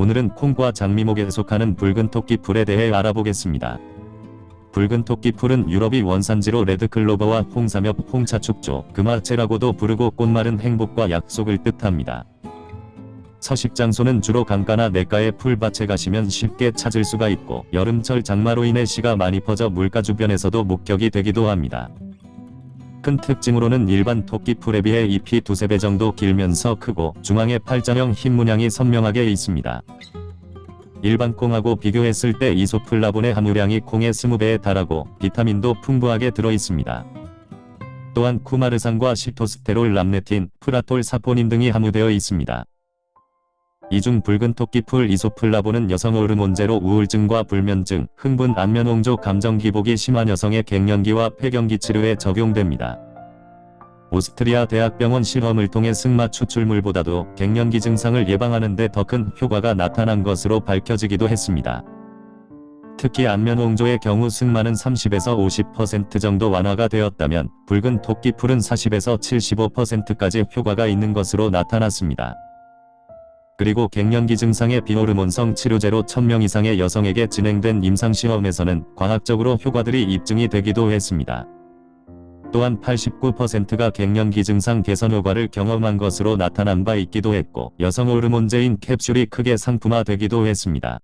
오늘은 콩과 장미목에 속하는 붉은 토끼풀에 대해 알아보겠습니다. 붉은 토끼풀은 유럽이 원산지로 레드클로버와 홍삼엽, 홍차축조, 금화채라고도 부르고 꽃말은 행복과 약속을 뜻합니다. 서식 장소는 주로 강가나 냇가의 풀밭에 가시면 쉽게 찾을 수가 있고 여름철 장마로 인해 씨가 많이 퍼져 물가 주변에서도 목격이 되기도 합니다. 큰 특징으로는 일반 토끼풀에 비해 잎이 두세 배 정도 길면서 크고 중앙에 팔자형 흰 문양이 선명하게 있습니다. 일반 콩하고 비교했을 때 이소플라본의 함유량이 콩의 20배에 달하고 비타민도 풍부하게 들어있습니다. 또한 쿠마르산과 시토스테롤 람네틴, 프라톨 사포닌 등이 함유되어 있습니다. 이중 붉은 토끼풀 이소플라본은 여성 호르몬제로 우울증과 불면증, 흥분, 안면홍조 감정 기복이 심한 여성의 갱년기와 폐경기 치료에 적용됩니다. 오스트리아 대학병원 실험을 통해 승마 추출물보다도 갱년기 증상을 예방하는 데 더 큰 효과가 나타난 것으로 밝혀지기도 했습니다. 특히 안면홍조의 경우 승마는 30에서 50% 정도 완화가 되었다면 붉은 토끼풀은 40에서 75%까지 효과가 있는 것으로 나타났습니다. 그리고 갱년기 증상의 비호르몬성 치료제로 1000명 이상의 여성에게 진행된 임상시험에서는 과학적으로 효과들이 입증이 되기도 했습니다. 또한 89%가 갱년기 증상 개선 효과를 경험한 것으로 나타난 바 있기도 했고 여성 호르몬제인 캡슐이 크게 상품화되기도 했습니다.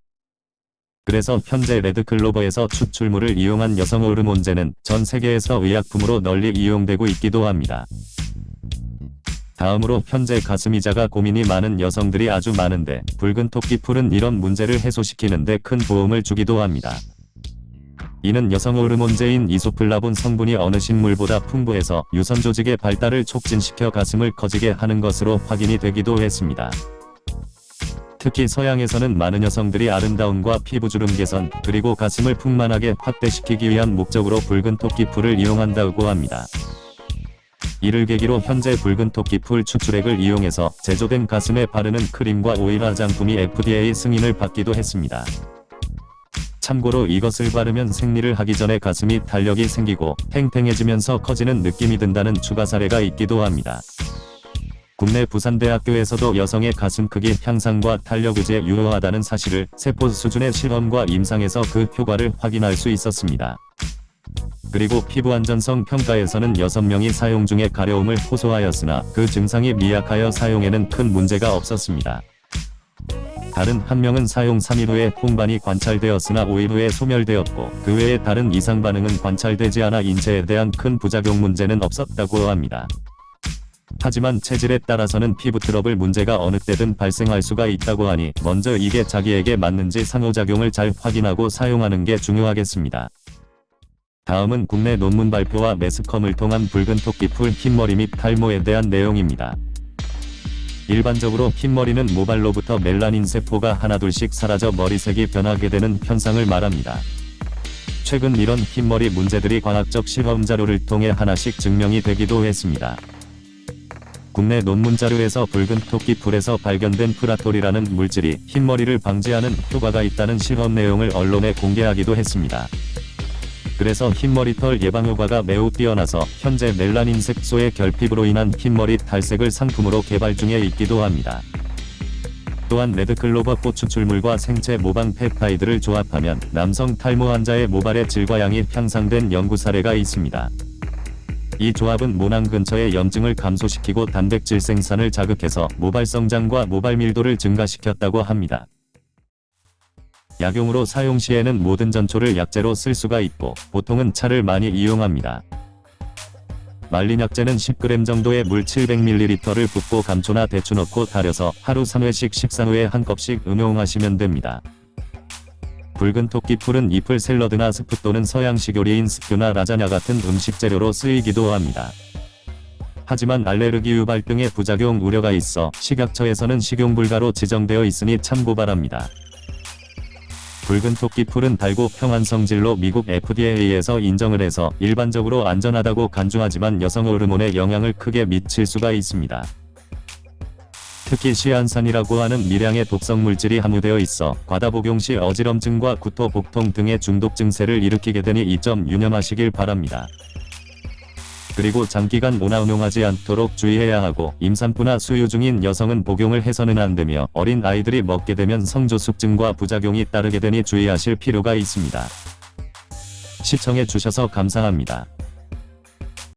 그래서 현재 레드클로버에서 추출물을 이용한 여성 호르몬제는 전 세계에서 의약품으로 널리 이용되고 있기도 합니다. 다음으로 현재 가슴이자가 고민이 많은 여성들이 아주 많은데 붉은 토끼풀은 이런 문제를 해소시키는데 큰 도움을 주기도 합니다. 이는 여성 호르몬제인 이소플라본 성분이 어느 식물보다 풍부해서 유선 조직의 발달을 촉진시켜 가슴을 커지게 하는 것으로 확인이 되기도 했습니다. 특히 서양에서는 많은 여성들이 아름다움과 피부 주름 개선, 그리고 가슴을 풍만하게 확대시키기 위한 목적으로 붉은 토끼풀을 이용한다고 합니다. 이를 계기로 현재 붉은 토끼 풀 추출액을 이용해서 제조된 가슴에 바르는 크림과 오일 화장품이 FDA 승인을 받기도 했습니다. 참고로 이것을 바르면 생리를 하기 전에 가슴이 탄력이 생기고 탱탱해지면서 커지는 느낌이 든다는 추가 사례가 있기도 합니다. 국내 부산대학교에서도 여성의 가슴 크기 향상과 탄력 유지에 유효하다는 사실을 세포 수준의 실험과 임상에서 그 효과를 확인할 수 있었습니다. 그리고 피부안전성 평가에서는 6명이 사용 중에 가려움을 호소하였으나 그 증상이 미약하여 사용에는 큰 문제가 없었습니다. 다른 한 명은 사용 3일 후에 홍반이 관찰되었으나 5일 후에 소멸되었고 그 외에 다른 이상 반응은 관찰되지 않아 인체에 대한 큰 부작용 문제는 없었다고 합니다. 하지만 체질에 따라서는 피부 트러블 문제가 어느 때든 발생할 수가 있다고 하니 먼저 이게 자기에게 맞는지 상호작용을 잘 확인하고 사용하는 게 중요하겠습니다. 다음은 국내 논문 발표와 매스컴을 통한 붉은 토끼풀 흰머리 및 탈모에 대한 내용입니다. 일반적으로 흰머리는 모발로부터 멜라닌 세포가 하나둘씩 사라져 머리색이 변하게 되는 현상을 말합니다. 최근 이런 흰머리 문제들이 과학적 실험 자료를 통해 하나씩 증명이 되기도 했습니다. 국내 논문 자료에서 붉은 토끼풀에서 발견된 프라톨이라는 물질이 흰머리를 방지하는 효과가 있다는 실험 내용을 언론에 공개하기도 했습니다. 그래서 흰머리털 예방 효과가 매우 뛰어나서 현재 멜라닌 색소의 결핍으로 인한 흰머리 탈색을 상품으로 개발 중에 있기도 합니다. 또한 레드클로버 꽃 추출물과 생체 모방 펩타이드를 조합하면 남성 탈모 환자의 모발의 질과 양이 향상된 연구 사례가 있습니다. 이 조합은 모낭 근처의 염증을 감소시키고 단백질 생산을 자극해서 모발 성장과 모발 밀도를 증가시켰다고 합니다. 약용으로 사용 시에는 모든 전초를 약재로 쓸 수가 있고 보통은 차를 많이 이용합니다. 말린 약재는 10g 정도의 물 700ml를 붓고 감초나 대추 넣고 달여서 하루 3회씩 식사 후에 한 컵씩 음용하시면 됩니다. 붉은 토끼 풀은 잎을 샐러드나 스프 또는 서양식 요리인 스프나 라자냐 같은 음식 재료로 쓰이기도 합니다. 하지만 알레르기 유발 등의 부작용 우려가 있어 식약처에서는 식용 불가로 지정되어 있으니 참고 바랍니다. 붉은 토끼 풀은 달고 평안 성질로 미국 FDA에서 인정을 해서 일반적으로 안전하다고 간주하지만 여성 호르몬에 영향을 크게 미칠 수가 있습니다. 특히 시안산이라고 하는 미량의 독성 물질이 함유되어 있어 과다 복용 시 어지럼증과 구토, 복통 등의 중독 증세를 일으키게 되니 이 점 유념하시길 바랍니다. 그리고 장기간 모나응용하지 않도록 주의해야 하고 임산부나 수유 중인 여성은 복용을 해서는 안 되며 어린 아이들이 먹게 되면 성조숙증과 부작용이 따르게 되니 주의하실 필요가 있습니다. 시청해 주셔서 감사합니다.